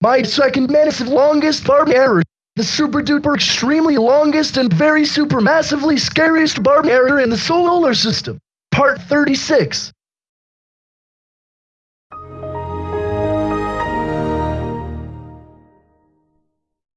My second massive longest barb error. The super duper extremely longest and very super massively scariest barb error in the solar system. Part 36.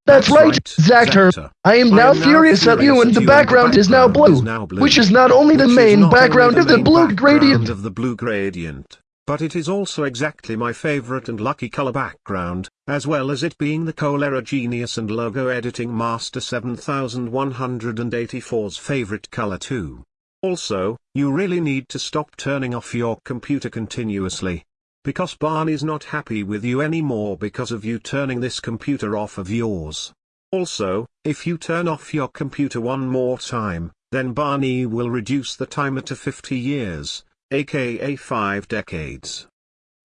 That's, That's right, Zactor. Zactor. I am I now am furious at you and the and background is now blue, is now blue, which is not only the main background the of the blue background of the blue gradient, but it is also exactly my favorite and lucky color background, as well as it being the Colera Genius and Logo Editing Master 7184's favorite color too. Also, you really need to stop turning off your computer continuously. Because Barney's not happy with you anymore because of you turning this computer off of yours. Also, if you turn off your computer one more time, then Barney will reduce the timer to 50 years, aka 5 decades.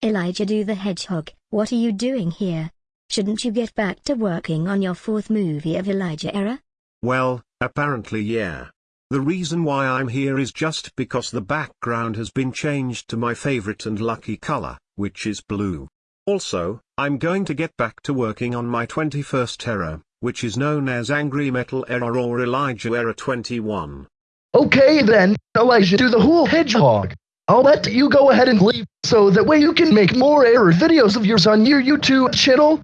Elijah do the Hedgehog, what are you doing here? Shouldn't you get back to working on your fourth movie of Elijah era? Well, apparently yeah. The reason why I'm here is just because the background has been changed to my favorite and lucky color, which is blue. Also, I'm going to get back to working on my 21st era, which is known as Angry Metal Era or Elijah Era 21. Okay then, Elijah do the whole hedgehog. I'll let you go ahead and leave, so that way you can make more error videos of yours on your YouTube channel.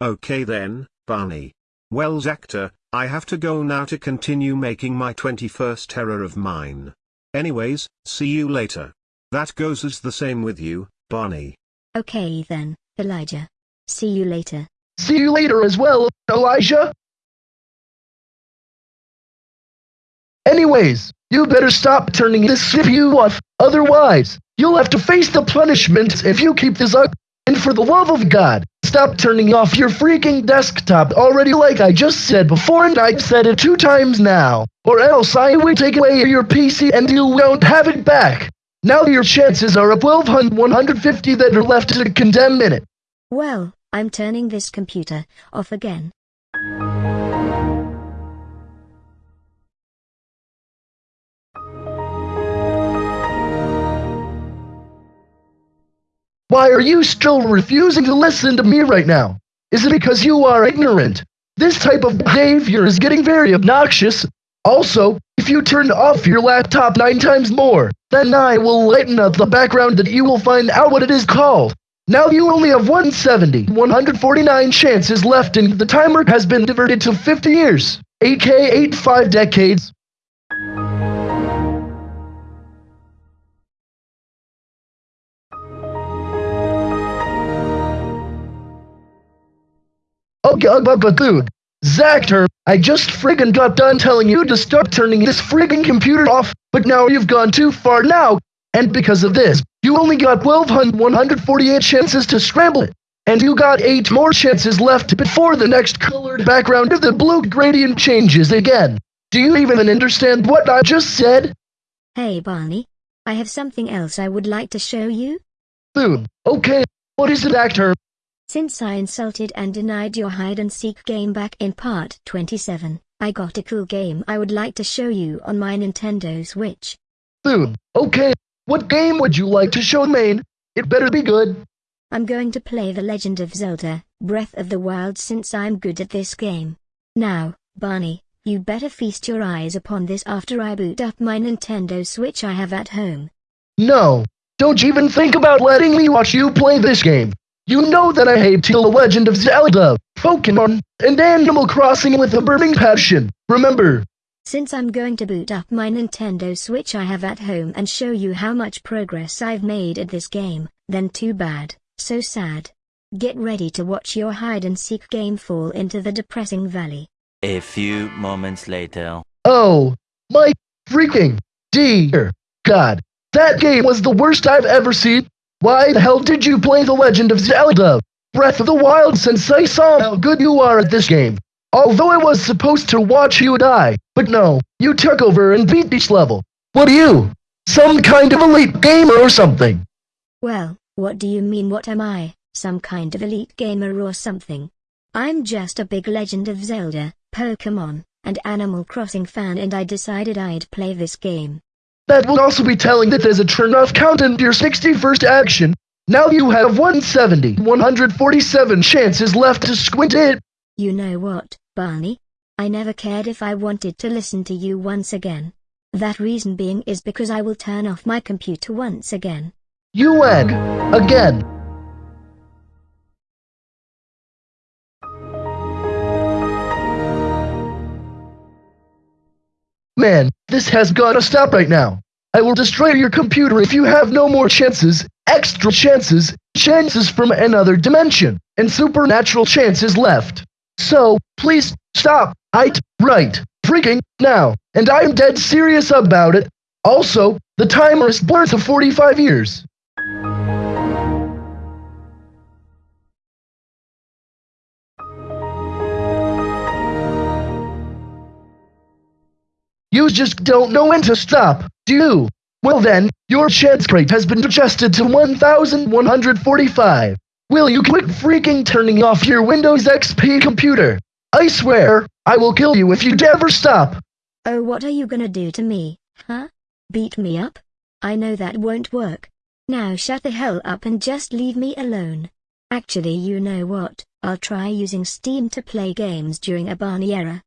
Okay then, Barney. Well Zactor, I have to go now to continue making my 21st error of mine. Anyways, see you later. That goes as the same with you, Barney. Okay then, Elijah. See you later. See you later as well, Elijah. Anyways, you better stop turning this CPU off, otherwise, you'll have to face the punishment if you keep this up. And for the love of God, stop turning off your freaking desktop already like I just said before and I've said it two times now. Or else I will take away your PC and you won't have it back. Now your chances are of 1,150 that are left to condemn in it. Well, I'm turning this computer off again. Why are you still refusing to listen to me right now? Is it because you are ignorant? This type of behavior is getting very obnoxious. Also, if you turn off your laptop nine times more, then I will lighten up the background that you will find out what it is called. Now you only have 170, 149 chances left and the timer has been diverted to 50 years, aka 85 decades. God, but, but dude. Zactor, I just friggin' got done telling you to start turning this friggin' computer off, but now you've gone too far now, and because of this, you only got 1,148 chances to scramble it, and you got 8 more chances left before the next colored background of the blue gradient changes again. Do you even understand what I just said? Hey Barney. I have something else I would like to show you. Dude, okay, what is it, Zactor? Since I insulted and denied your hide and seek game back in part 27, I got a cool game I would like to show you on my Nintendo Switch. Dude, okay, what game would you like to show main? It better be good. I'm going to play The Legend of Zelda, Breath of the Wild since I'm good at this game. Now, Barney, you better feast your eyes upon this after I boot up my Nintendo Switch I have at home. No, don't even think about letting me watch you play this game. You know that I hate to The Legend of Zelda, Pokemon, and Animal Crossing with a burning passion, remember? Since I'm going to boot up my Nintendo Switch I have at home and show you how much progress I've made at this game, then too bad, so sad. Get ready to watch your hide and seek game fall into the depressing valley. A few moments later. Oh, my freaking dear God. That game was the worst I've ever seen. Why the hell did you play The Legend of Zelda? Breath of the Wild since I saw how good you are at this game. Although I was supposed to watch you die, but no, you took over and beat this level. What are you? Some kind of elite gamer or something? Well, what do you mean what am I, some kind of elite gamer or something? I'm just a big Legend of Zelda, Pokemon, and Animal Crossing fan and I decided I'd play this game. That will also be telling that there's a turn-off count in your 61st action. Now you have 170, 147 chances left to squint it. You know what, Barney? I never cared if I wanted to listen to you once again. That reason being is because I will turn off my computer once again. UN. Again. Man, this has gotta stop right now. I will destroy your computer if you have no more chances, extra chances, chances from another dimension, and supernatural chances left. So, please, stop, I right, freaking, now, and I'm dead serious about it. Also, the timer is blurred to 45 years. You just don't know when to stop, do you? Well then, your chance rate has been adjusted to 1145. Will you quit freaking turning off your Windows XP computer? I swear, I will kill you if you ever stop. Oh, what are you gonna do to me, huh? Beat me up? I know that won't work. Now shut the hell up and just leave me alone. Actually, you know what? I'll try using Steam to play games during a Barney era.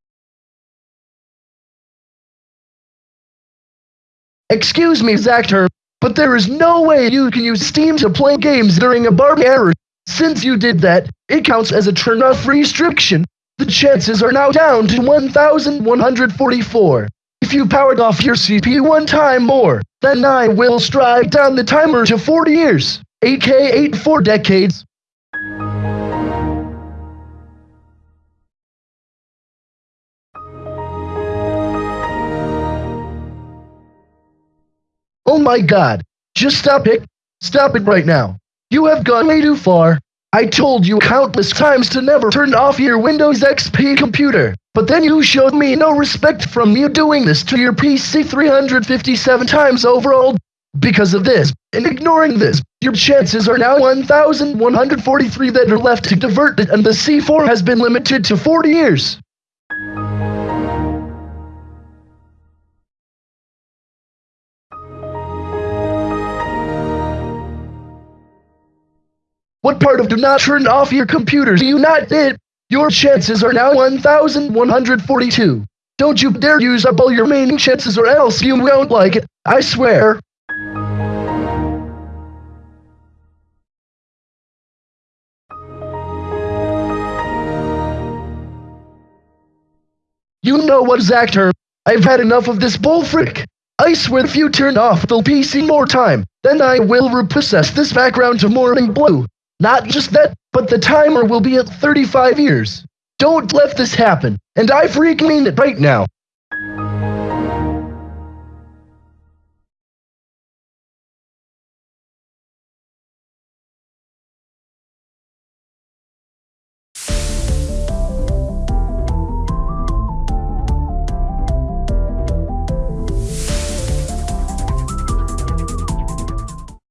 Excuse me, Zactor, but there is no way you can use Steam to play games during a Barney error. Since you did that, it counts as a turn-off restriction. The chances are now down to 1,144. If you powered off your CPU one time more, then I will strike down the timer to 40 years, aka 8 4 decades. Oh my god. Just stop it. Stop it right now. You have gone way too far. I told you countless times to never turn off your Windows XP computer, but then you showed me no respect from me doing this to your PC 357 times overall. Because of this, and ignoring this, your chances are now 1,143 that are left to divert it and the C4 has been limited to 40 years. What part of do not turn off your computers do you not did? Your chances are now 1,142. Don't you dare use up all your remaining chances or else you won't like it, I swear. You know what, Zactor? I've had enough of this bullfrick. I swear if you turn off the PC more time, then I will repossess this background to morning blue. Not just that, but the timer will be at 35 years. Don't let this happen, and I freaking mean it right now.